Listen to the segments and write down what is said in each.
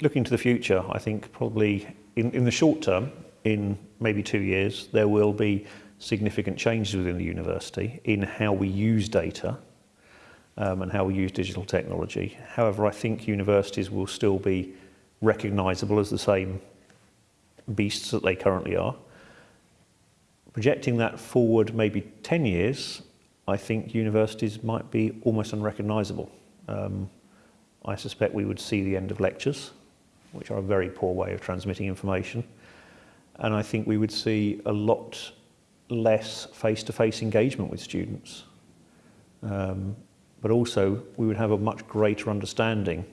looking to the future, I think probably in, in the short term, in maybe two years, there will be significant changes within the university in how we use data um, and how we use digital technology. However, I think universities will still be recognisable as the same beasts that they currently are. Projecting that forward maybe 10 years, I think universities might be almost unrecognisable. Um, I suspect we would see the end of lectures, which are a very poor way of transmitting information. And I think we would see a lot less face-to-face -face engagement with students. Um, but also we would have a much greater understanding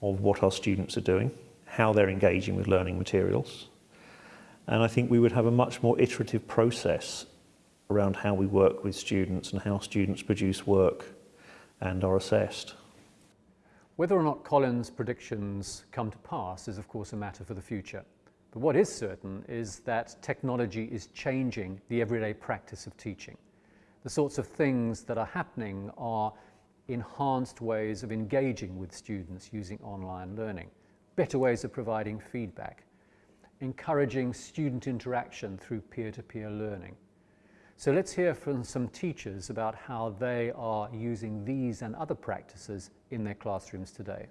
of what our students are doing, how they're engaging with learning materials. And I think we would have a much more iterative process around how we work with students and how students produce work and are assessed. Whether or not Colin's predictions come to pass is of course a matter for the future. But what is certain is that technology is changing the everyday practice of teaching. The sorts of things that are happening are enhanced ways of engaging with students using online learning, better ways of providing feedback, encouraging student interaction through peer-to-peer -peer learning. So let's hear from some teachers about how they are using these and other practices in their classrooms today.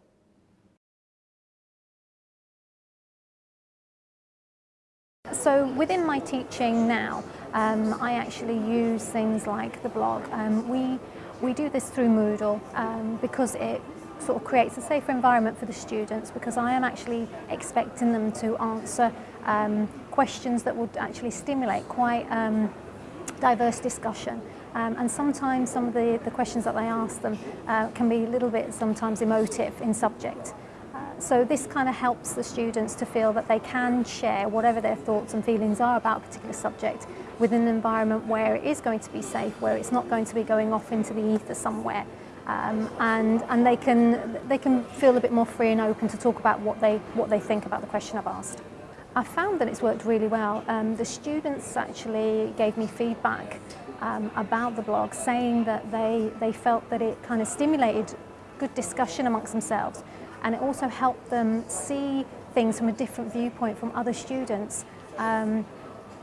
So within my teaching now, um, I actually use things like the blog. Um, we, we do this through Moodle um, because it sort of creates a safer environment for the students because I am actually expecting them to answer um, questions that would actually stimulate quite um, diverse discussion. Um, and sometimes some of the, the questions that they ask them uh, can be a little bit sometimes emotive in subject. Uh, so this kind of helps the students to feel that they can share whatever their thoughts and feelings are about a particular subject within an environment where it is going to be safe, where it's not going to be going off into the ether somewhere. Um, and and they, can, they can feel a bit more free and open to talk about what they, what they think about the question I've asked. I found that it's worked really well. Um, the students actually gave me feedback um, about the blog, saying that they, they felt that it kind of stimulated good discussion amongst themselves and it also helped them see things from a different viewpoint from other students. Um,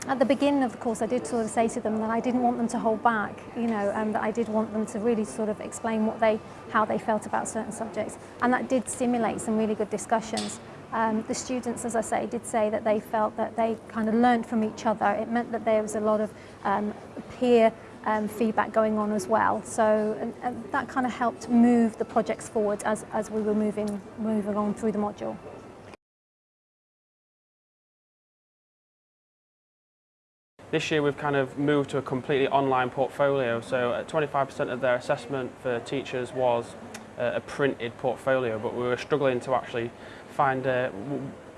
at the beginning of the course I did sort of say to them that I didn't want them to hold back, you know, and that I did want them to really sort of explain what they, how they felt about certain subjects. And that did stimulate some really good discussions. Um, the students, as I say, did say that they felt that they kind of learned from each other. It meant that there was a lot of um, peer um, feedback going on as well. So and, and that kind of helped move the projects forward as, as we were moving, moving on through the module. This year we've kind of moved to a completely online portfolio, so 25% uh, of their assessment for teachers was uh, a printed portfolio, but we were struggling to actually find uh,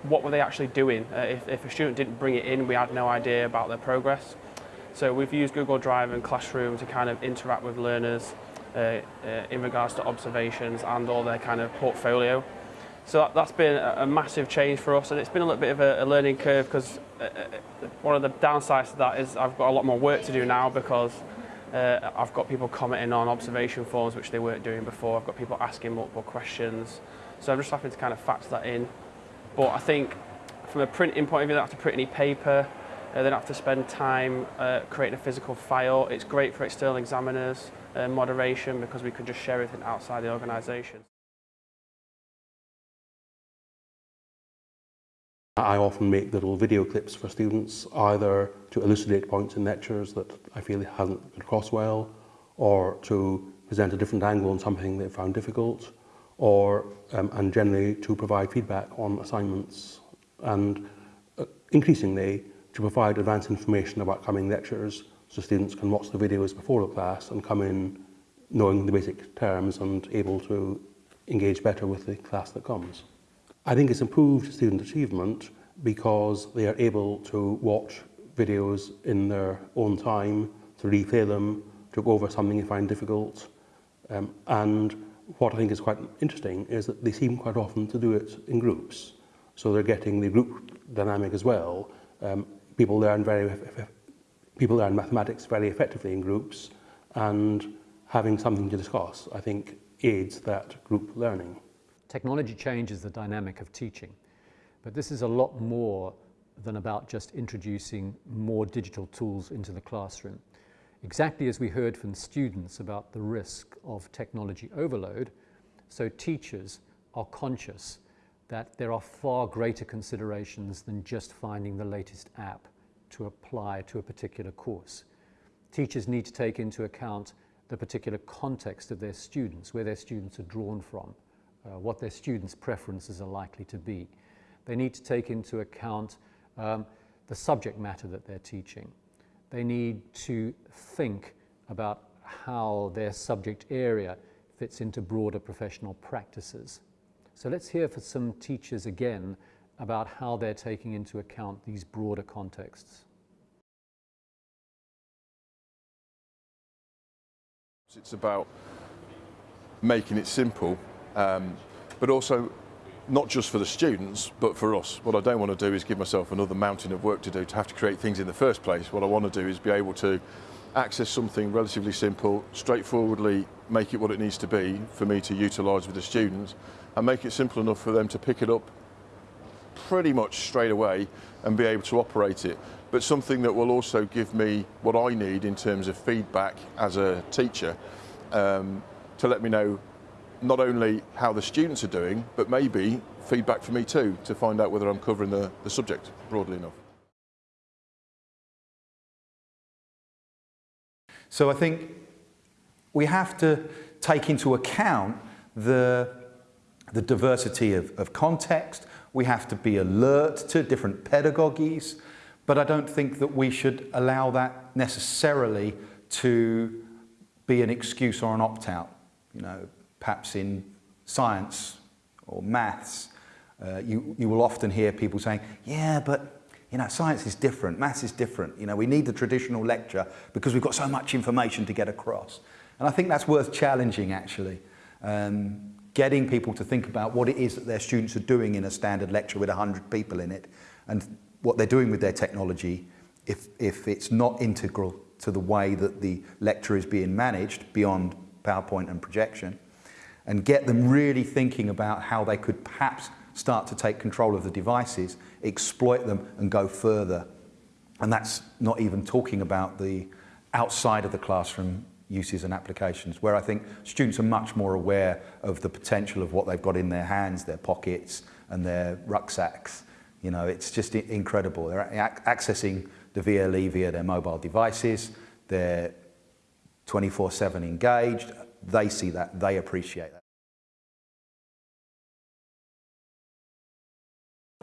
what were they actually doing. Uh, if, if a student didn't bring it in, we had no idea about their progress. So we've used Google Drive and Classroom to kind of interact with learners uh, uh, in regards to observations and all their kind of portfolio. So that, has been a, a, massive change for us and it's been a little bit of a, a learning curve because uh, uh, one of the downsides to that is I've got a lot more work to do now because uh, I've got people commenting on observation forms which they weren't doing before. I've got people asking multiple questions. So I'm just having to kind of factor that in. But I think from a printing point of view, I don't have to print any paper. Uh, they don't have to spend time uh, creating a physical file. It's great for external examiners, uh, moderation, because we can just share everything outside the organisation. I often make little video clips for students, either to elucidate points in lectures that I feel hasn't been across well, or to present a different angle on something they found difficult, or, um, and generally to provide feedback on assignments and uh, increasingly to provide advanced information about coming lectures so students can watch the videos before the class and come in knowing the basic terms and able to engage better with the class that comes. I think it's improved student achievement because they are able to watch videos in their own time, to replay them, to go over something they find difficult, um, and what I think is quite interesting is that they seem quite often to do it in groups. So they're getting the group dynamic as well, um, people learn very people learn mathematics very effectively in groups and having something to discuss I think aids that group learning. Technology changes the dynamic of teaching, but this is a lot more than about just introducing more digital tools into the classroom. Exactly as we heard from students about the risk of technology overload, so teachers are conscious that there are far greater considerations than just finding the latest app to apply to a particular course. Teachers need to take into account the particular context of their students, where their students are drawn from, uh, what their students' preferences are likely to be. They need to take into account um, the subject matter that they're teaching. They need to think about how their subject area fits into broader professional practices. So let's hear from some teachers again about how they're taking into account these broader contexts. It's about making it simple, um, but also not just for the students, but for us. What I don't want to do is give myself another mountain of work to do to have to create things in the first place. What I want to do is be able to access something relatively simple, straightforwardly make it what it needs to be for me to utilise with the students and make it simple enough for them to pick it up pretty much straight away and be able to operate it. But something that will also give me what I need in terms of feedback as a teacher um, to let me know not only how the students are doing, but maybe feedback for me too, to find out whether I'm covering the, the subject broadly enough. So I think we have to take into account the, the diversity of, of context. We have to be alert to different pedagogies, but I don't think that we should allow that necessarily to be an excuse or an opt-out. You know, perhaps in science or maths, uh, you, you will often hear people saying, yeah, but you know, science is different, maths is different. You know, we need the traditional lecture because we've got so much information to get across. And I think that's worth challenging, actually. Um, getting people to think about what it is that their students are doing in a standard lecture with 100 people in it and what they're doing with their technology if, if it's not integral to the way that the lecture is being managed beyond PowerPoint and projection and get them really thinking about how they could perhaps start to take control of the devices, exploit them and go further. And that's not even talking about the outside of the classroom uses and applications, where I think students are much more aware of the potential of what they've got in their hands, their pockets and their rucksacks. You know, it's just incredible. They're accessing the VLE via their mobile devices. They're 24-7 engaged they see that, they appreciate that.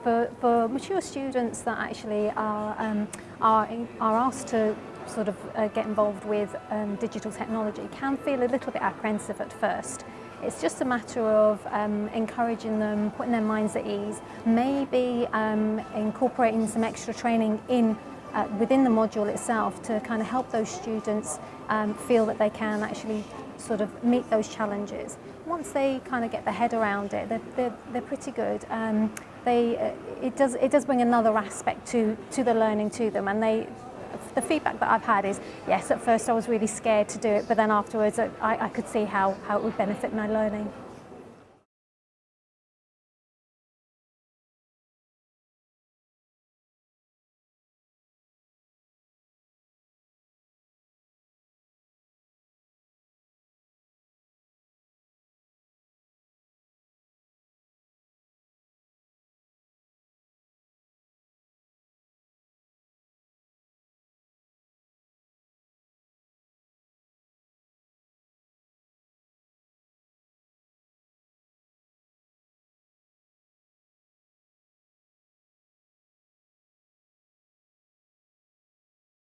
For, for mature students that actually are, um, are, are asked to sort of uh, get involved with um, digital technology can feel a little bit apprehensive at first. It's just a matter of um, encouraging them, putting their minds at ease, maybe um, incorporating some extra training in uh, within the module itself to kind of help those students um, feel that they can actually sort of meet those challenges. Once they kind of get their head around it, they're, they're, they're pretty good. Um, they, uh, it, does, it does bring another aspect to, to the learning to them and they, the feedback that I've had is, yes, at first I was really scared to do it, but then afterwards I, I could see how, how it would benefit my learning.